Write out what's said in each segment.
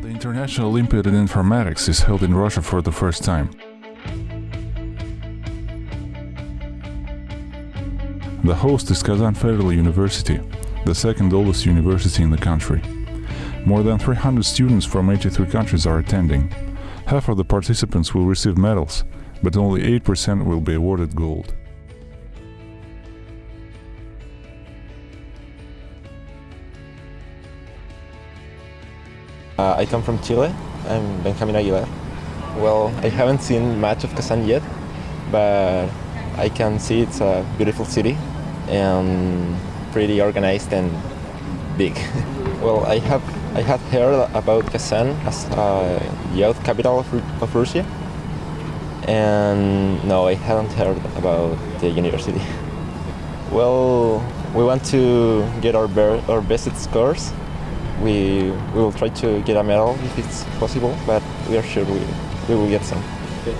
National Olympiad in Informatics is held in Russia for the first time. The host is Kazan Federal University, the second oldest university in the country. More than 300 students from 83 countries are attending. Half of the participants will receive medals, but only 8% will be awarded gold. Uh, I come from Chile. I'm Benjamin Aguilar. Well, I haven't seen much of Kazan yet, but I can see it's a beautiful city and pretty organized and big. well, I have I had heard about Kazan as a youth capital of, of Russia, and no, I haven't heard about the university. well, we want to get our, our best scores we, we will try to get a medal if it's possible, but we are sure we, we will get some.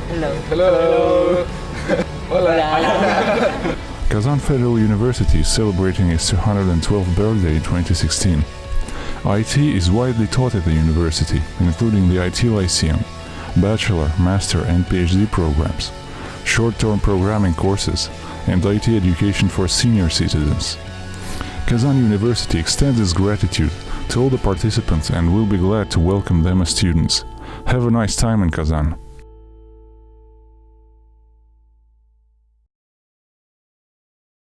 Hello. Hello. Hello. Hola. Kazan Federal University is celebrating its 212th birthday in 2016. IT is widely taught at the university, including the IT Lyceum, bachelor, master and PhD programs, short-term programming courses, and IT education for senior citizens. Kazan University extends its gratitude to all the participants and we'll be glad to welcome them as students. Have a nice time in Kazan.